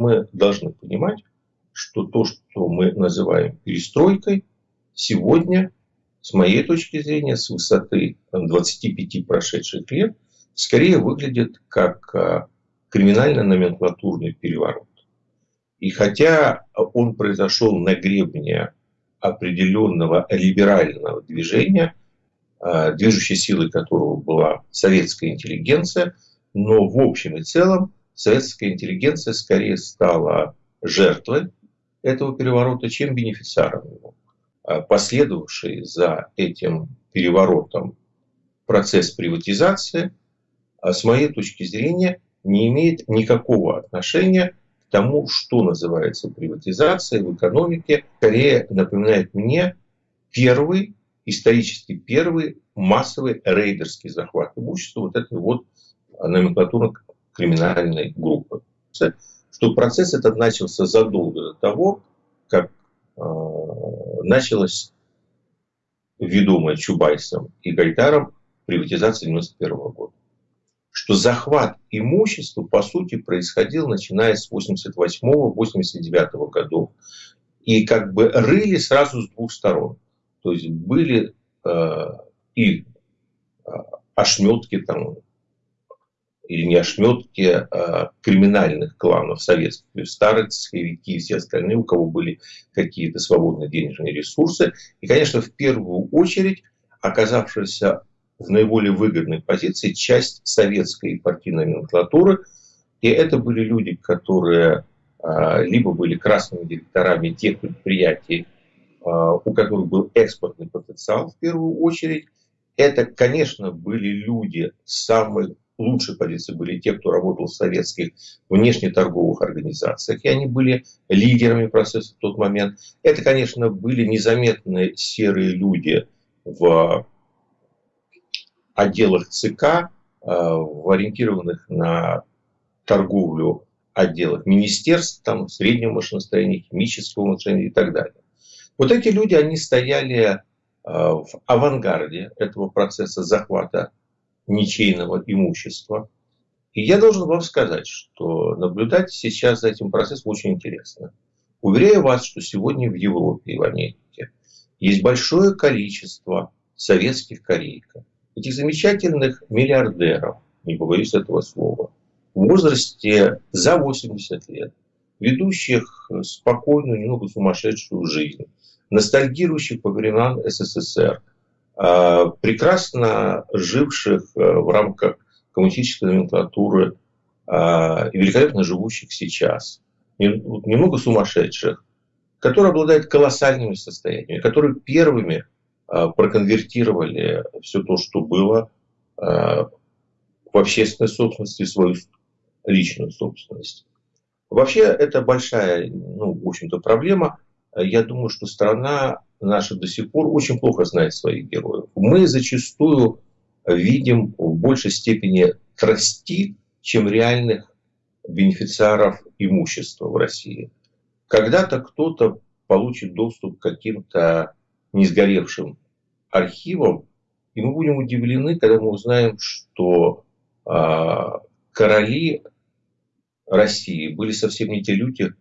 Мы должны понимать, что то, что мы называем перестройкой, сегодня, с моей точки зрения, с высоты 25 прошедших лет, скорее выглядит как а, криминально-номенклатурный переворот. И хотя он произошел на гребне определенного либерального движения, а, движущей силой которого была советская интеллигенция, но в общем и целом советская интеллигенция скорее стала жертвой этого переворота, чем бенефициаром его. А последовавший за этим переворотом процесс приватизации, а с моей точки зрения, не имеет никакого отношения к тому, что называется приватизацией в экономике. Скорее напоминает мне первый, исторически первый массовый рейдерский захват имущества вот этой вот номенклатурно-криминальной группы. Что процесс этот начался задолго до того, как э, началась ведомая Чубайсом и Гайдаром приватизация 91 года что захват имущества, по сути, происходил начиная с 88-89 годов. И как бы рыли сразу с двух сторон. То есть были э, и э, ошметки там, или не ошметки а криминальных кланов советских, то есть старые цеховики и все остальные, у кого были какие-то свободные денежные ресурсы. И, конечно, в первую очередь оказавшиеся в наиболее выгодной позиции часть советской партийной номенклатуры. И это были люди, которые а, либо были красными директорами тех предприятий, а, у которых был экспортный потенциал в первую очередь. Это, конечно, были люди самой лучшей позиции были те, кто работал в советских внешнеторговых организациях, и они были лидерами процесса в тот момент. Это, конечно, были незаметные серые люди в отделах ЦК, э, в ориентированных на торговлю отделах министерств, там, среднего машиностроения, химического машиностроения и так далее. Вот эти люди, они стояли э, в авангарде этого процесса захвата ничейного имущества. И я должен вам сказать, что наблюдать сейчас за этим процессом очень интересно. Уверяю вас, что сегодня в Европе и в Америке есть большое количество советских корейков, этих замечательных миллиардеров, не побоюсь этого слова, в возрасте за 80 лет, ведущих спокойную, немного сумасшедшую жизнь, ностальгирующих по временам СССР, прекрасно живших э, в рамках коммунистической номенклатуры а, и великолепно живущих сейчас, немного сумасшедших, которые обладают колоссальными состояниями, которые первыми проконвертировали все то, что было в общественной собственности, в свою личную собственность. Вообще, это большая, ну, в общем-то, проблема. Я думаю, что страна наша до сих пор очень плохо знает своих героев. Мы зачастую видим в большей степени трости, чем реальных бенефициаров имущества в России. Когда-то кто-то получит доступ к каким-то не сгоревшим архивам, и мы будем удивлены, когда мы узнаем, что э, короли России были совсем не те люди,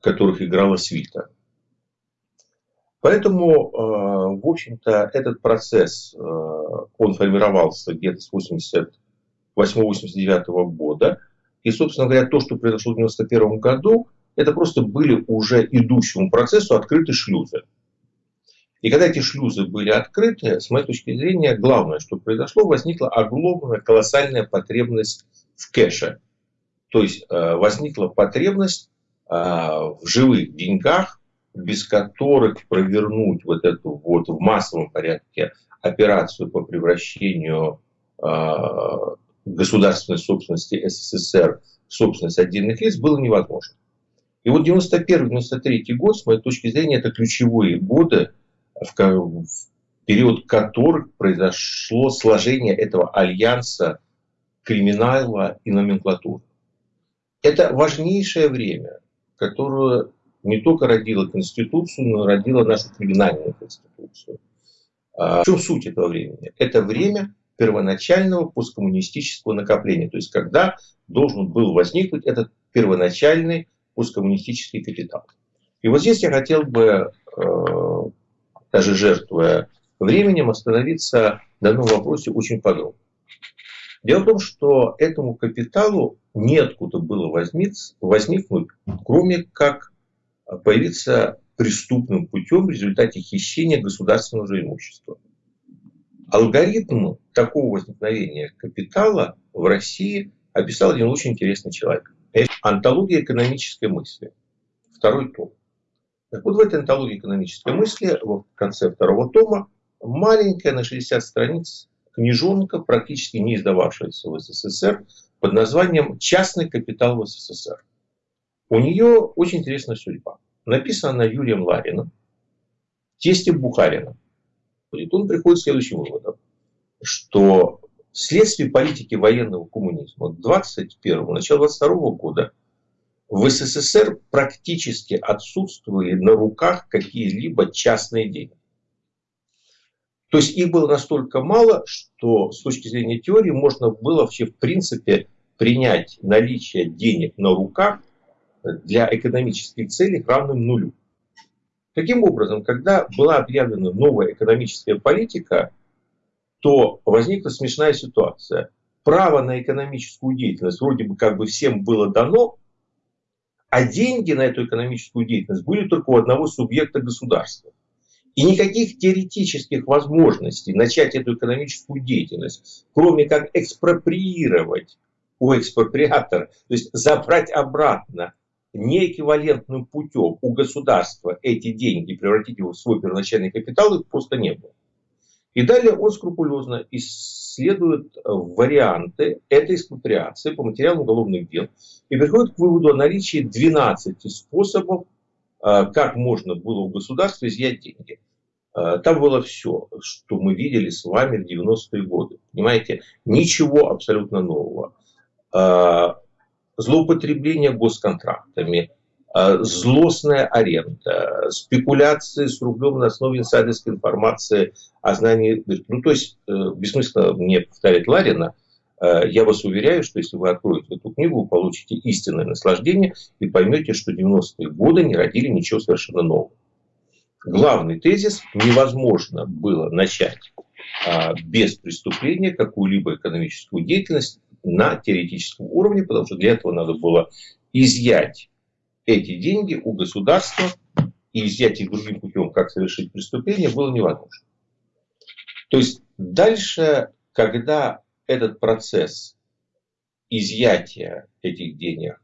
которых играла свита. Поэтому, э, в общем-то, этот процесс, э, он формировался где-то с 88-89 года. И, собственно говоря, то, что произошло в 91 году, это просто были уже идущему процессу открыты шлюзы. И когда эти шлюзы были открыты, с моей точки зрения, главное, что произошло, возникла огромная, колоссальная потребность в кэше. То есть э, возникла потребность в живых деньгах, без которых провернуть вот эту вот в массовом порядке операцию по превращению э, государственной собственности СССР в собственность отдельных лиц было невозможно. И вот 91-93 год, с моей точки зрения, это ключевые годы, в, в период которых произошло сложение этого альянса криминала и номенклатуры. Это важнейшее время, которое не только родила Конституцию, но родила нашу криминальную Конституцию. А, в чем суть этого времени? Это время первоначального посткоммунистического накопления. То есть, когда должен был возникнуть этот первоначальный посткоммунистический капитал. И вот здесь я хотел бы, э, даже жертвуя временем, остановиться на одном вопросе очень подробно. Дело в том, что этому капиталу неоткуда было возникнуть, кроме как появиться преступным путем в результате хищения государственного же имущества. Алгоритм такого возникновения капитала в России описал один очень интересный человек. Это антология экономической мысли. Второй том. Так вот, в этой антологии экономической мысли, в конце второго тома, маленькая на 60 страниц книжонка, практически не издававшаяся в СССР, под названием «Частный капитал в СССР». У нее очень интересная судьба. Написана она Юрием Лариным, тестем Бухарина. Он приходит к следующим выводам, что вследствие политики военного коммунизма 21 начала 22 года в СССР практически отсутствовали на руках какие-либо частные деньги. То есть их было настолько мало, что с точки зрения теории можно было вообще в принципе принять наличие денег на руках для экономических целей равным нулю. Таким образом, когда была объявлена новая экономическая политика, то возникла смешная ситуация. Право на экономическую деятельность вроде бы как бы всем было дано, а деньги на эту экономическую деятельность были только у одного субъекта государства. И никаких теоретических возможностей начать эту экономическую деятельность, кроме как экспроприировать у экспроприатора, то есть забрать обратно неэквивалентным путем у государства эти деньги превратить его в свой первоначальный капитал, их просто не было. И далее он скрупулезно исследует э, варианты этой экспроприации по материалам уголовных дел и приходит к выводу о наличии 12 способов, э, как можно было у государства изъять деньги. Э, там было все, что мы видели с вами в 90-е годы. Понимаете, ничего абсолютно нового злоупотребление госконтрактами, э, злостная аренда, спекуляции с рублем на основе инсайдерской информации о знании. Ну, то есть, э, бессмысленно мне повторять Ларина, э, я вас уверяю, что если вы откроете эту книгу, вы получите истинное наслаждение и поймете, что 90-е годы не родили ничего совершенно нового. Главный тезис – невозможно было начать а, без преступления какую-либо экономическую деятельность на теоретическом уровне, потому что для этого надо было изъять эти деньги у государства, и изъять их другим путем, как совершить преступление, было невозможно. То есть дальше, когда этот процесс изъятия этих денег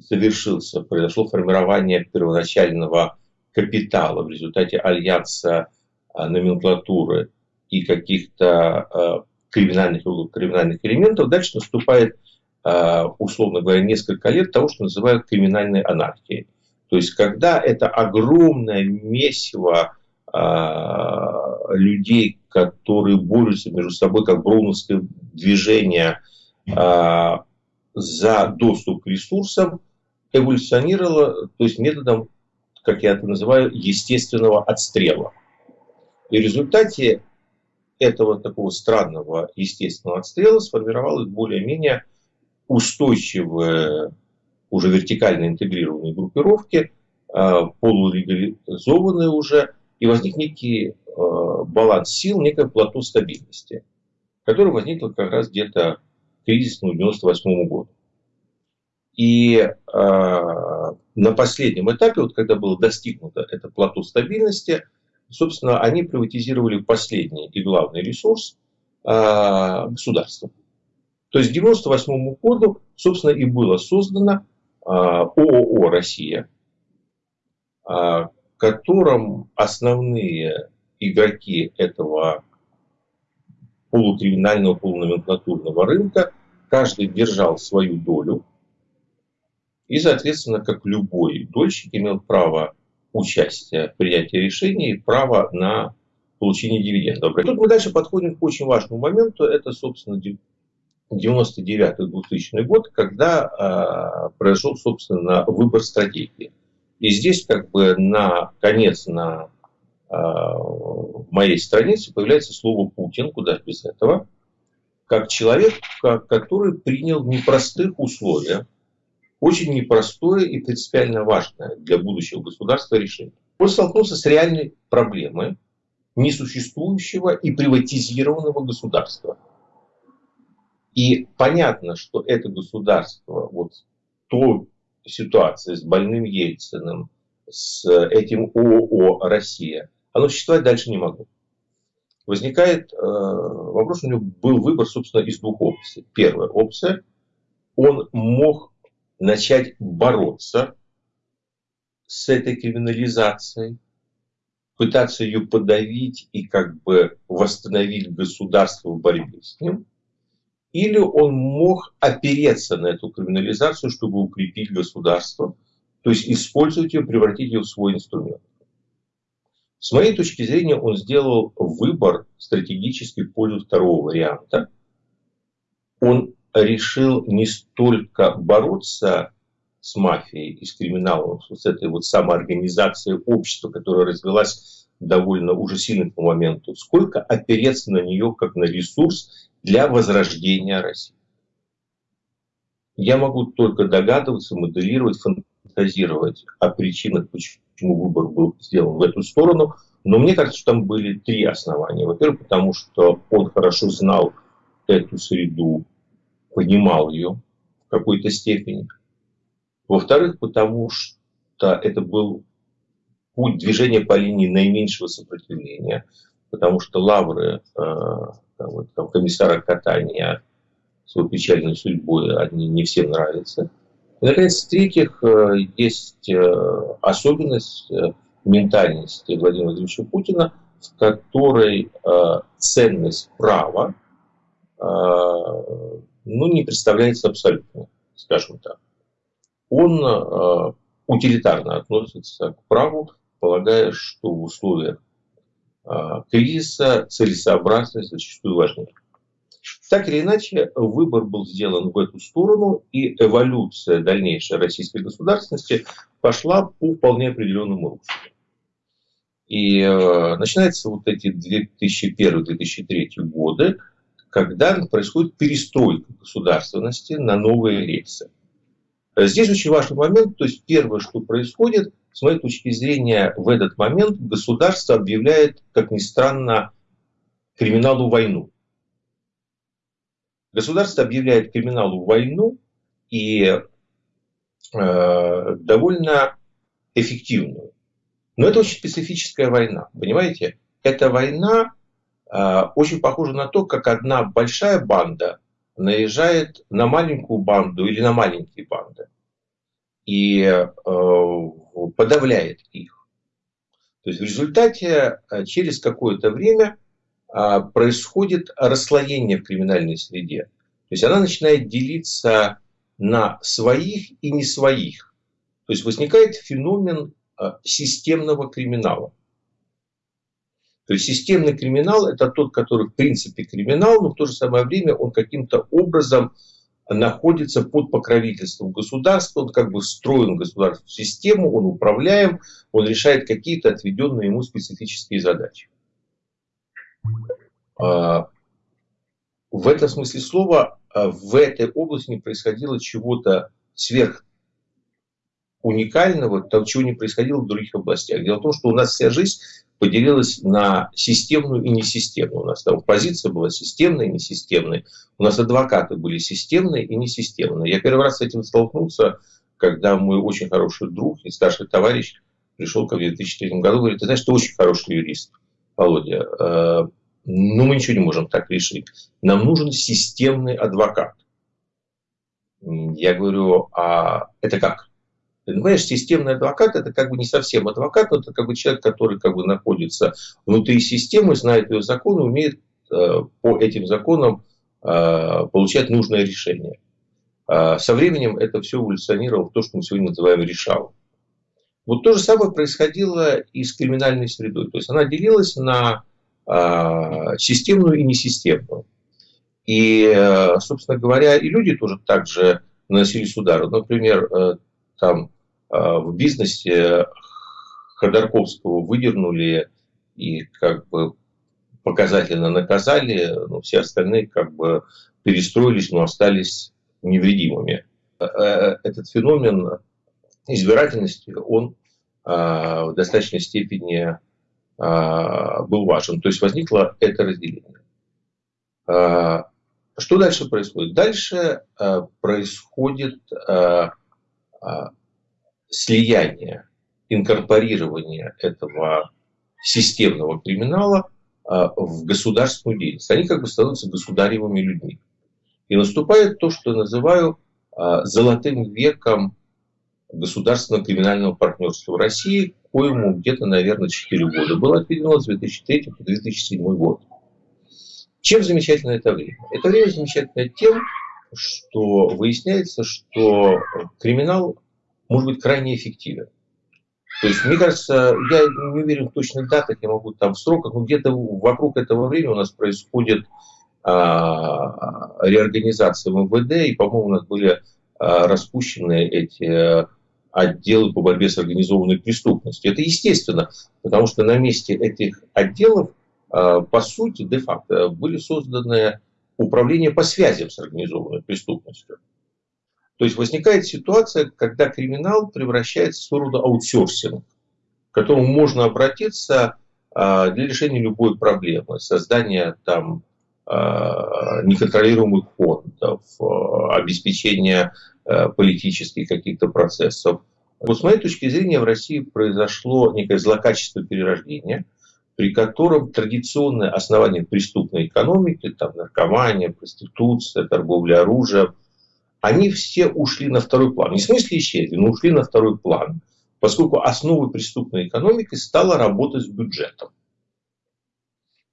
совершился, произошло формирование первоначального капитала в результате альянса а, номенклатуры и каких-то а, криминальных, криминальных элементов, дальше наступает, а, условно говоря, несколько лет того, что называют криминальной анархией. То есть, когда это огромное месиво а, людей, которые борются между собой, как броуновское движение а, за доступ к ресурсам, эволюционировало, то есть методом, как я это называю, естественного отстрела. И в результате этого такого странного естественного отстрела сформировалась более-менее устойчивые, уже вертикально интегрированные группировки, а, полулегализованные уже, и возник некий а, баланс сил, некое плато стабильности, которое возникло как раз где-то кризисную 98 году. И э, на последнем этапе, вот когда было достигнуто это плато стабильности, собственно, они приватизировали последний и главный ресурс э, государства. То есть к 1998 году, собственно, и было создано э, ООО «Россия», в котором основные игроки этого полукриминального, полуноменклатурного рынка, каждый держал свою долю. И, соответственно, как любой дольщик имел право участия в принятии решений право на получение дивидендов. Тут мы дальше подходим к очень важному моменту. Это, собственно, 99-2000 год, когда э, произошел, собственно, выбор стратегии. И здесь как бы на конец на э, моей странице появляется слово Путин, куда без этого, как человек, который принял непростых условиях очень непростое и принципиально важное для будущего государства решение. Он столкнулся с реальной проблемой несуществующего и приватизированного государства. И понятно, что это государство, вот то ситуация с больным Ельциным, с этим ООО «Россия», оно существовать дальше не могло. Возникает э, вопрос, у него был выбор, собственно, из двух опций. Первая опция, он мог начать бороться с этой криминализацией, пытаться ее подавить и как бы восстановить государство в борьбе с ним. Или он мог опереться на эту криминализацию, чтобы укрепить государство, то есть использовать ее, превратить ее в свой инструмент. С моей точки зрения, он сделал выбор стратегический в пользу второго варианта. Он решил не столько бороться с мафией и с криминалом, с этой вот самоорганизацией общества, которая развелась довольно уже сильно по моменту, сколько опереться на нее как на ресурс для возрождения России. Я могу только догадываться, моделировать, фантазировать о причинах, почему выбор был сделан в эту сторону. Но мне кажется, что там были три основания. Во-первых, потому что он хорошо знал эту среду, понимал ее в какой-то степени. Во-вторых, потому что это был путь движения по линии наименьшего сопротивления, потому что лавры э, вот, там, комиссара катания с его печальной судьбой, они не всем нравятся. И, наконец, в-третьих, э, есть э, особенность ментальности Владимира Владимировича Путина, в которой ценность права ну, не представляется абсолютно, скажем так он э, утилитарно относится к праву, полагая, что в условиях э, кризиса целесообразность зачастую важнее. Так или иначе, выбор был сделан в эту сторону, и эволюция дальнейшей российской государственности пошла по вполне определенному руслу. И э, начинаются вот эти 2001-2003 годы, когда происходит перестройка государственности на новые рельсы. Здесь очень важный момент, то есть первое, что происходит, с моей точки зрения, в этот момент государство объявляет, как ни странно, криминалу войну. Государство объявляет криминалу войну и э, довольно эффективную. Но это очень специфическая война, понимаете? Эта война э, очень похожа на то, как одна большая банда наезжает на маленькую банду или на маленькие банды и э, подавляет их. То есть в результате э, через какое-то время э, происходит расслоение в криминальной среде. То есть она начинает делиться на своих и не своих. То есть возникает феномен системного криминала. То есть системный криминал – это тот, который в принципе криминал, но в то же самое время он каким-то образом находится под покровительством государства, он как бы встроен в государственную систему, он управляем, он решает какие-то отведенные ему специфические задачи. А, в этом смысле слова а, в этой области не происходило чего-то сверх уникального, того, чего не происходило в других областях. Дело в том, что у нас вся жизнь поделилась на системную и несистемную. У нас там позиция была системная и несистемная. У нас адвокаты были системные и несистемные. Я первый раз с этим столкнулся, когда мой очень хороший друг и старший товарищ пришел ко мне в 2003 году и говорит, ты знаешь, ты очень хороший юрист, Володя. Э, ну, мы ничего не можем так решить. Нам нужен системный адвокат. Я говорю, а это как? Понимаешь, системный адвокат это как бы не совсем адвокат, но это как бы человек, который как бы находится внутри системы, знает ее законы, умеет э, по этим законам э, получать нужное решение. Э, со временем это все эволюционировало в то, что мы сегодня называем решалом. Вот то же самое происходило и с криминальной средой. То есть она делилась на э, системную и несистемную. И, э, собственно говоря, и люди тоже также наносились удары. Например, там а, в бизнесе Ходорковского выдернули и как бы показательно наказали, но все остальные как бы перестроились, но остались невредимыми. этот феномен избирательности, он в достаточной степени был важен. То есть возникло это разделение. Что дальше происходит? Дальше происходит слияние, инкорпорирование этого системного криминала в государственную деятельность. Они как бы становятся государевыми людьми. И наступает то, что я называю золотым веком государственного криминального партнерства в России, коему где-то, наверное, 4 года было отведено с 2003 по 2007 год. Чем замечательно это время? Это время замечательно тем, что выясняется, что криминал может быть крайне эффективен. То есть, мне кажется, я не уверен в точных датах, я могу там в сроках, но где-то вокруг этого времени у нас происходит а, реорганизация МВД, и, по-моему, у нас были а, распущены эти отделы по борьбе с организованной преступностью. Это естественно, потому что на месте этих отделов, а, по сути, де-факто, были созданы управления по связям с организованной преступностью. То есть возникает ситуация, когда криминал превращается в своего рода аутсорсинг, к которому можно обратиться а, для решения любой проблемы, создания там а, неконтролируемых фондов, а, обеспечения политических каких-то процессов. Вот с моей точки зрения в России произошло некое злокачество перерождения, при котором традиционное основание преступной экономики, там наркомания, проституция, торговля оружием – они все ушли на второй план. Не в смысле исчезли, но ушли на второй план, поскольку основой преступной экономики стала работа с бюджетом.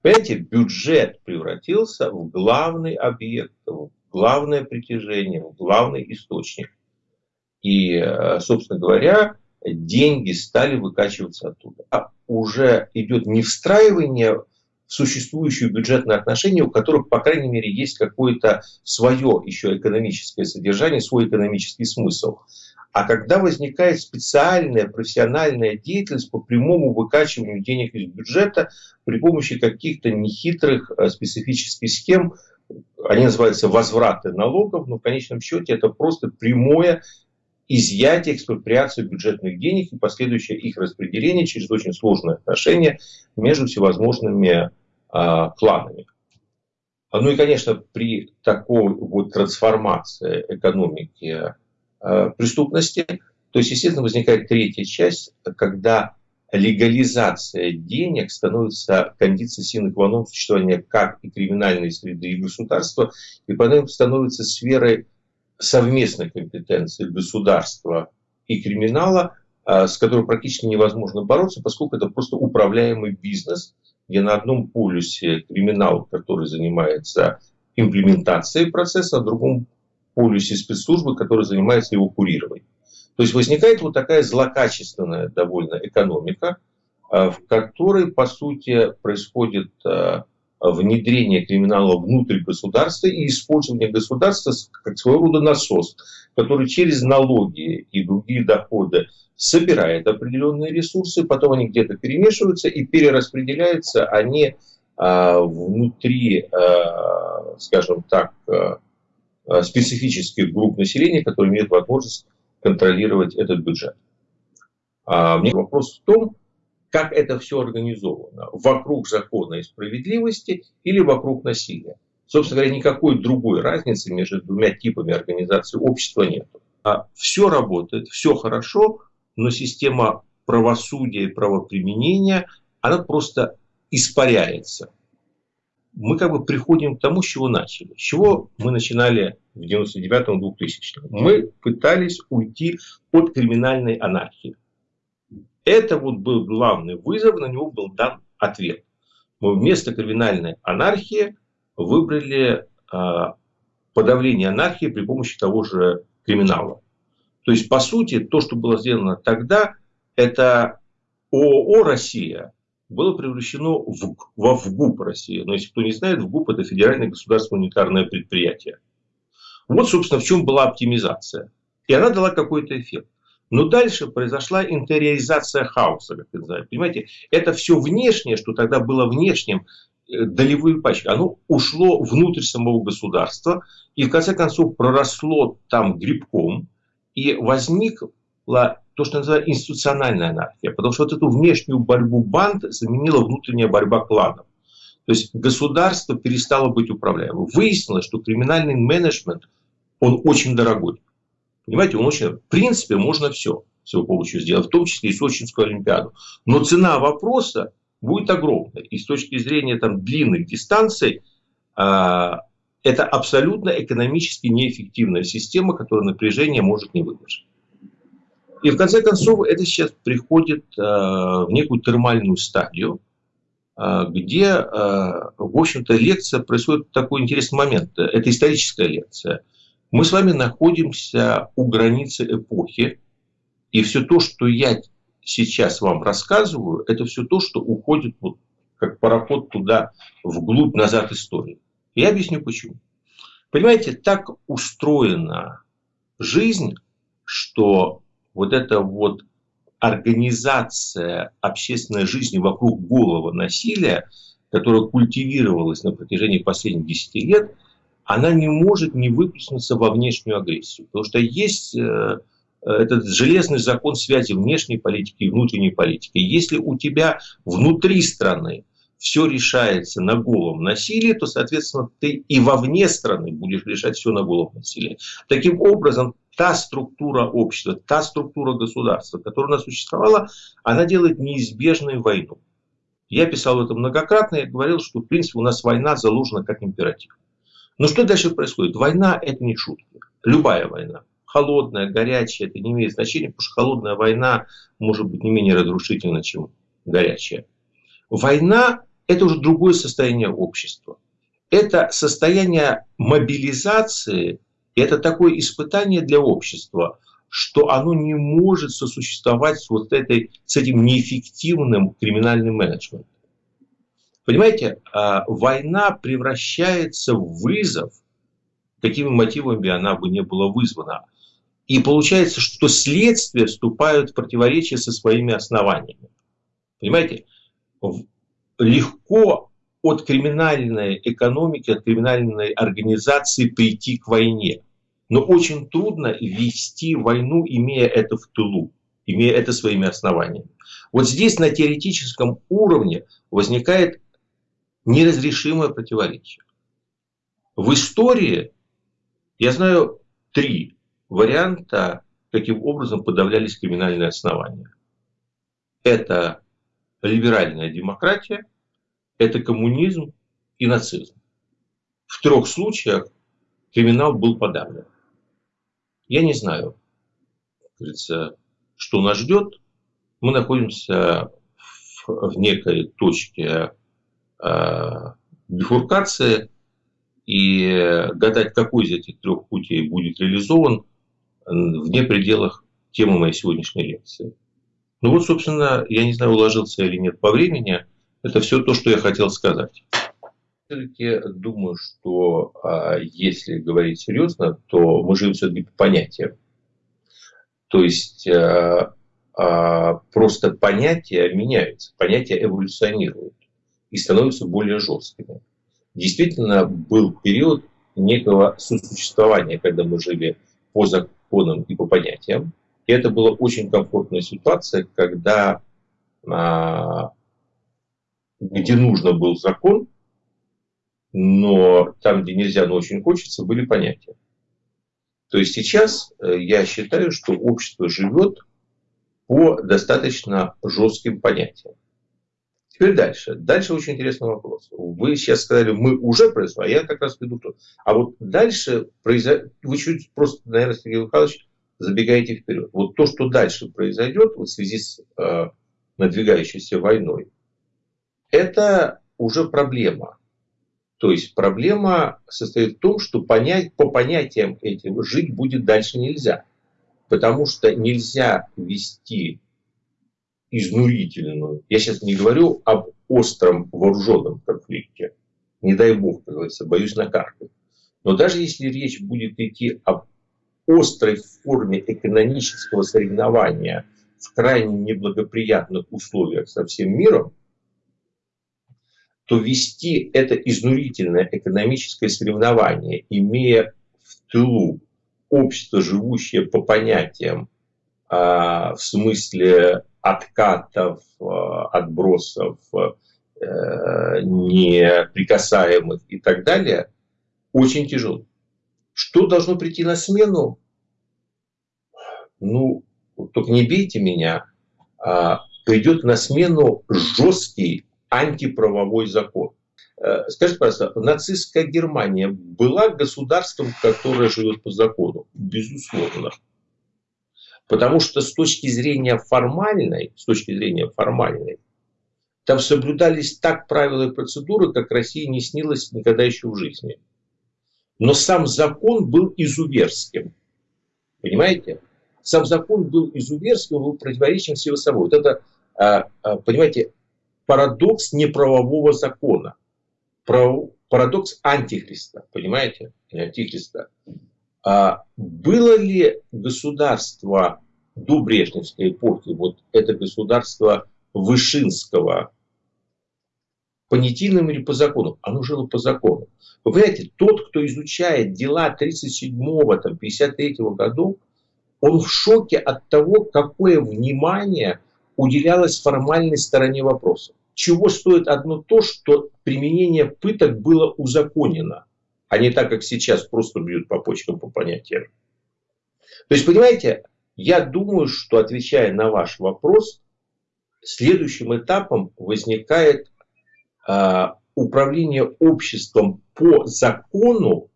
Понимаете, бюджет превратился в главный объект, в главное притяжение, в главный источник. И, э, собственно говоря, деньги стали выкачиваться оттуда. А уже идет не встраивание существующие бюджетные отношения, у которых, по крайней мере, есть какое-то свое еще экономическое содержание, свой экономический смысл. А когда возникает специальная профессиональная деятельность по прямому выкачиванию денег из бюджета при помощи каких-то нехитрых э, специфических схем, они называются возвраты налогов, но в конечном счете это просто прямое изъятие, экспроприацию бюджетных денег и последующее их распределение через очень сложные отношения между всевозможными э, кланами. Ну и, конечно, при такой вот трансформации экономики э, преступности, то есть, естественно, возникает третья часть, когда легализация денег становится кондицией non существования как и криминальной среды, и государства, и поэтому становится сферой совместной компетенции государства и криминала, а, с которой практически невозможно бороться, поскольку это просто управляемый бизнес, где на одном полюсе криминал, который занимается имплементацией процесса, а на другом полюсе спецслужбы, которые занимаются его курированием. То есть возникает вот такая злокачественная довольно экономика, а, в которой, по сути, происходит а, внедрение криминала внутрь государства и использование государства как своего рода насос, который через налоги и другие доходы собирает определенные ресурсы, потом они где-то перемешиваются и перераспределяются они а, внутри, а, скажем так, а, специфических групп населения, которые имеют возможность контролировать этот бюджет. А, мне вопрос в том, как это все организовано. Вокруг закона и справедливости или вокруг насилия. Собственно говоря, никакой другой разницы между двумя типами организации общества нет. А все работает, все хорошо, но система правосудия и правоприменения, она просто испаряется. Мы как бы приходим к тому, с чего начали. С чего мы начинали в 99-2000 Мы пытались уйти от криминальной анархии. Это вот был главный вызов, на него был дан ответ. Мы вместо криминальной анархии выбрали э, подавление анархии при помощи того же криминала. То есть, по сути, то, что было сделано тогда, это ООО «Россия» было превращено в, во ВГУП Россия. Но если кто не знает, ВГУП это Федеральное государственное унитарное предприятие. Вот, собственно, в чем была оптимизация. И она дала какой-то эффект. Но дальше произошла интериоризация хаоса, как это называют. Понимаете, это все внешнее, что тогда было внешним, э, долевые пачки. Оно ушло внутрь самого государства и в конце концов проросло там грибком и возникла то, что называется институциональная анархия. Потому что вот эту внешнюю борьбу банд заменила внутренняя борьба кланов. То есть государство перестало быть управляемым. Выяснилось, что криминальный менеджмент, он очень дорогой. Понимаете, он очень... В принципе, можно все с его помощью сделать, в том числе и Сочинскую Олимпиаду. Но цена вопроса будет огромная. И с точки зрения там, длинных дистанций, э, это абсолютно экономически неэффективная система, которая напряжение может не выдержать. И в конце концов это сейчас приходит э, в некую термальную стадию, э, где, э, в общем-то, лекция происходит такой интересный момент. Это историческая лекция. Мы с вами находимся у границы эпохи, и все то, что я сейчас вам рассказываю, это все то, что уходит вот как пароход туда, вглубь, назад истории. Я объясню почему. Понимаете, так устроена жизнь, что вот эта вот организация общественной жизни вокруг голого насилия, которая культивировалась на протяжении последних 10 лет, она не может не выплеснуться во внешнюю агрессию. Потому что есть э, этот железный закон связи внешней политики и внутренней политики. Если у тебя внутри страны все решается на голом насилии, то, соответственно, ты и вовне страны будешь решать все на голом насилии. Таким образом, та структура общества, та структура государства, которая у нас существовала, она делает неизбежной войну. Я писал это многократно, я говорил, что, в принципе, у нас война заложена как императив. Но что дальше происходит? Война – это не шутки. Любая война. Холодная, горячая, это не имеет значения, потому что холодная война может быть не менее разрушительна, чем горячая. Война это уже другое состояние общества. Это состояние мобилизации, это такое испытание для общества, что оно не может сосуществовать с, вот этой, с этим неэффективным криминальным менеджментом. Понимаете, а, война превращается в вызов, какими мотивами она бы не была вызвана. И получается, что следствия вступают в противоречие со своими основаниями. Понимаете, легко от криминальной экономики, от криминальной организации прийти к войне. Но очень трудно вести войну, имея это в тылу, имея это своими основаниями. Вот здесь на теоретическом уровне возникает неразрешимое противоречие. В истории я знаю три варианта, каким образом подавлялись криминальные основания. Это либеральная демократия, это коммунизм и нацизм. В трех случаях криминал был подавлен. Я не знаю, что нас ждет. Мы находимся в, в некой точке бифуркации, и гадать, какой из этих трех путей будет реализован, вне пределах темы моей сегодняшней лекции. Ну вот, собственно, я не знаю, уложился или нет по времени. Это все то, что я хотел сказать. Все-таки думаю, что а, если говорить серьезно, то мы живем все-таки по понятиям. То есть а, а, просто понятия меняются, понятия эволюционируют и становятся более жесткими. Действительно, был период некого сосуществования, когда мы жили по законам и по понятиям. И это была очень комфортная ситуация, когда а, где нужно был закон, но там, где нельзя, но очень хочется, были понятия. То есть сейчас э, я считаю, что общество живет по достаточно жестким понятиям. Теперь дальше. Дальше очень интересный вопрос. Вы сейчас сказали, мы уже произошли, а я как раз веду то. А вот дальше произойдет, вы чуть просто, наверное, Сергей Михайлович, забегаете вперед. Вот то, что дальше произойдет в связи с э, надвигающейся войной, это уже проблема. То есть проблема состоит в том, что понять, по понятиям этим жить будет дальше нельзя. Потому что нельзя вести изнурительную, я сейчас не говорю об остром вооруженном конфликте, не дай бог, как говорится, боюсь накаркать. Но даже если речь будет идти об острой форме экономического соревнования в крайне неблагоприятных условиях со всем миром, то вести это изнурительное экономическое соревнование, имея в тылу общество, живущее по понятиям а, в смысле откатов, а, отбросов, а, неприкасаемых и так далее, очень тяжело. Что должно прийти на смену? Ну, только не бейте меня, а придет на смену жесткий антиправовой закон. Э, скажите, пожалуйста, нацистская Германия была государством, которое живет по закону? Безусловно. Потому что с точки зрения формальной, с точки зрения формальной, там соблюдались так правила и процедуры, как России не снилось никогда еще в жизни. Но сам закон был изуверским. Понимаете? Сам закон был изуверским, был противоречием всего собой. Вот это, а, а, понимаете, парадокс неправового закона. Парадокс антихриста. Понимаете? Антихриста. А было ли государство до Брежневской эпохи, вот это государство Вышинского, понятийным или по закону? Оно жило по закону. Вы понимаете, тот, кто изучает дела 37-го, 53-го годов, он в шоке от того, какое внимание уделялось формальной стороне вопроса. Чего стоит одно то, что применение пыток было узаконено, а не так, как сейчас просто бьют по почкам по понятиям. То есть, понимаете, я думаю, что отвечая на ваш вопрос, следующим этапом возникает э, управление обществом по закону,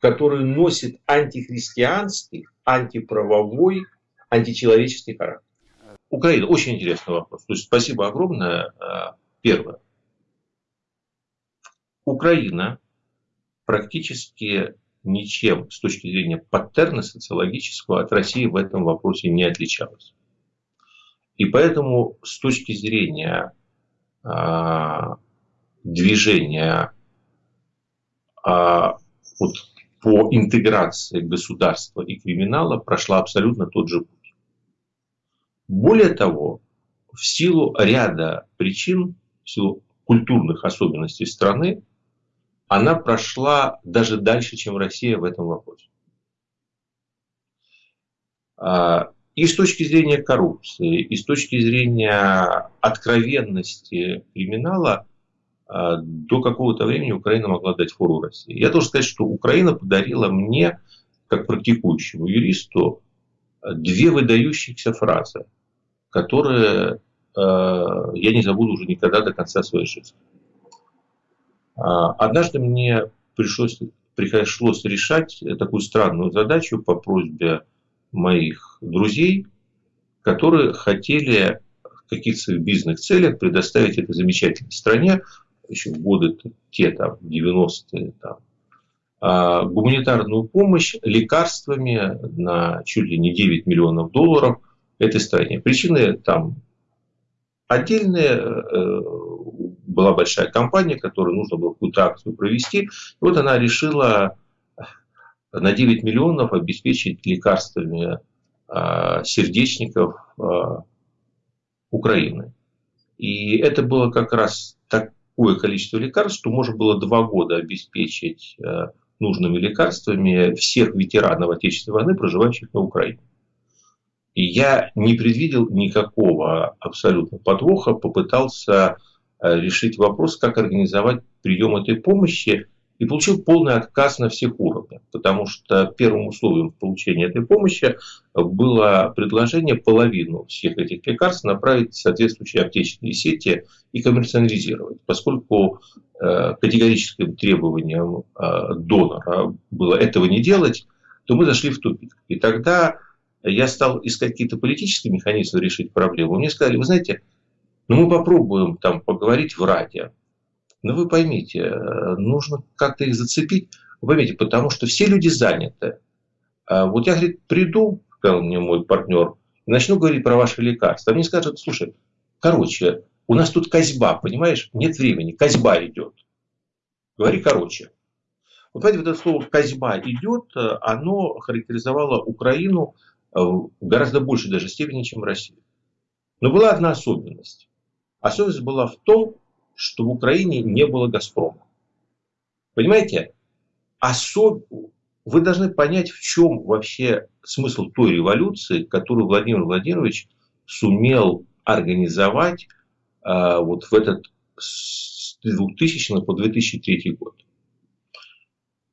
который носит антихристианский, антиправовой, античеловеческий характер. Украина. Очень интересный вопрос. То есть, спасибо огромное. А, первое. Украина практически ничем с точки зрения паттерна социологического от России в этом вопросе не отличалась. И поэтому с точки зрения а, движения а, вот, по интеграции государства и криминала прошла абсолютно тот же путь. Более того, в силу ряда причин, в силу культурных особенностей страны, она прошла даже дальше, чем Россия в этом вопросе. А, и с точки зрения коррупции, и с точки зрения откровенности криминала, а, до какого-то времени Украина могла дать фору России. Я должен сказать, что Украина подарила мне, как практикующему юристу, две выдающихся фразы, которые а, я не забуду уже никогда до конца своей жизни. А, однажды мне пришлось, пришлось решать такую странную задачу по просьбе моих друзей, которые хотели в каких-то своих бизнес целях предоставить этой замечательной стране, еще в годы те там, 90-е, там, а, гуманитарную помощь лекарствами на чуть ли не 9 миллионов долларов этой стране. Причины там отдельные, э, была большая компания, которой нужно было какую-то акцию провести. И вот она решила на 9 миллионов обеспечить лекарствами а, сердечников а, Украины. И это было как раз такое количество лекарств, что можно было два года обеспечить а, нужными лекарствами всех ветеранов Отечественной войны, проживающих на Украине. И я не предвидел никакого абсолютно подвоха, попытался решить вопрос, как организовать прием этой помощи и получил полный отказ на всех уровнях, потому что первым условием получения этой помощи было предложение половину всех этих лекарств направить в соответствующие аптечные сети и коммерциализировать, поскольку э, категорическим требованием э, донора было этого не делать, то мы зашли в тупик. И тогда я стал искать какие-то политические механизмы решить проблему. Мне сказали, вы знаете, ну мы попробуем там поговорить в Раде. Но вы поймите, э, нужно как-то их зацепить. Вы поймите, потому что все люди заняты. А вот я, говорит, приду, сказал мне мой партнер, и начну говорить про ваши лекарства. Мне скажут, слушай, короче, у нас тут козьба, понимаешь? Нет времени, козьба идет. Говори короче. Вот понимаете, вот это слово «козьба идет», э, оно характеризовало Украину э, в гораздо большей даже степени, чем Россию. Но была одна особенность. Особенность была в том, что в Украине не было «Газпрома». Понимаете? Особ... Вы должны понять, в чем вообще смысл той революции, которую Владимир Владимирович сумел организовать а, вот в этот с 2000 по 2003 год.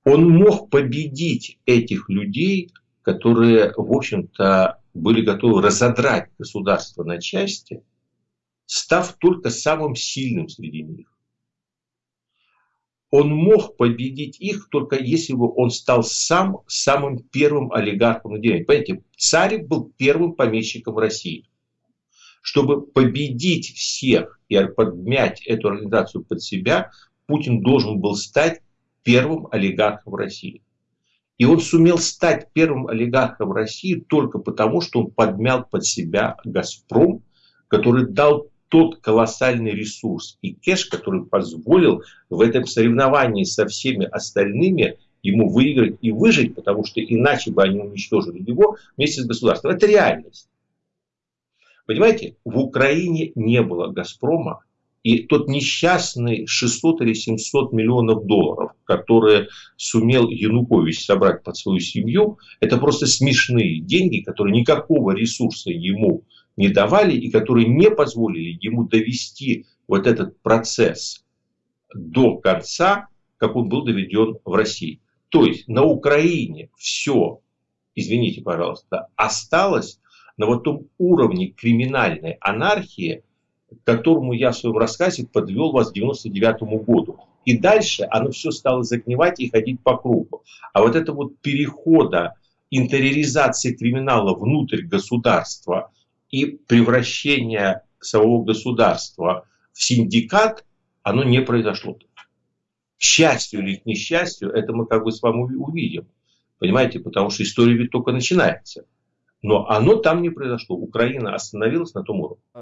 Он мог победить этих людей, которые, в общем-то, были готовы разодрать государство на части, став только самым сильным среди них. Он мог победить их только если бы он стал сам самым первым олигархом. Понимаете, Царев был первым помещиком в России. Чтобы победить всех и подмять эту организацию под себя, Путин должен был стать первым олигархом в России. И он сумел стать первым олигархом России только потому, что он подмял под себя «Газпром», который дал тот колоссальный ресурс и кэш, который позволил в этом соревновании со всеми остальными ему выиграть и выжить, потому что иначе бы они уничтожили его вместе с государством. Это реальность. Понимаете, в Украине не было «Газпрома», и тот несчастный 600 или 700 миллионов долларов, которые сумел Янукович собрать под свою семью, это просто смешные деньги, которые никакого ресурса ему не давали и которые не позволили ему довести вот этот процесс до конца, как он был доведен в России. То есть на Украине все, извините, пожалуйста, осталось на вот том уровне криминальной анархии, к которому я в своем рассказе подвел вас к 99 году. И дальше оно все стало загнивать и ходить по кругу. А вот это вот перехода, интериоризации криминала внутрь государства и превращения самого государства в синдикат, оно не произошло. К счастью или к несчастью, это мы как бы с вами увидим. Понимаете, потому что история ведь только начинается. Но оно там не произошло. Украина остановилась на том уровне.